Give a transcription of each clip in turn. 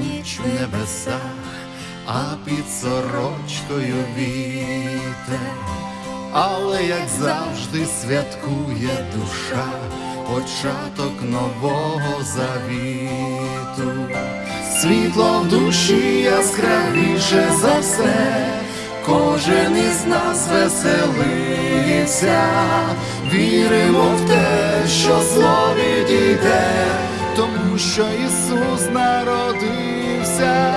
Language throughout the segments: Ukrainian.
ніч в небесах, а під сорочкою вітер. Але як завжди святкує душа, початок нового завіту, світло в душі яскравіше за все, кожен із нас веселиться, віримо в те, що зло відійде, що Ісус народився.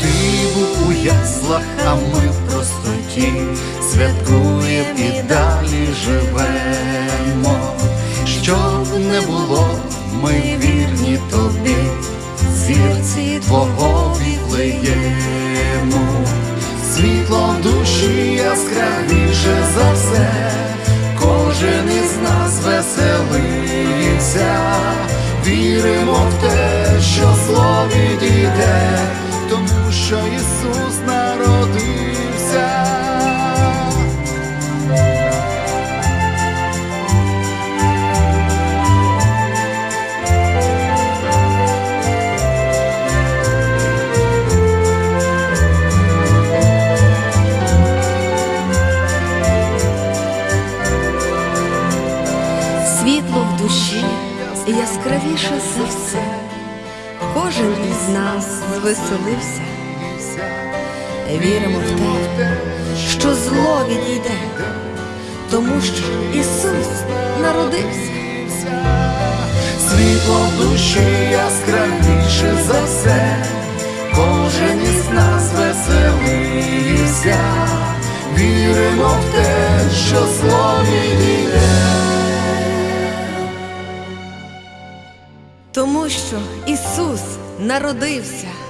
Ти був у яслах, а ми в простоті святкуєм і далі живемо. Щоб не було, ми вірні тобі, зірці твого вітлеєму. Світло в душі яскравіше за все, віримо в те, що зло відійде, тому що Ісус народився. Світло в душі яскравіше за все. Кожен із нас звеселився. Віримо в те, що зло відійде, тому що Ісус народився. Світло душі яскравіше за все, кожен із нас веселився, віримо в Тому що Ісус народився.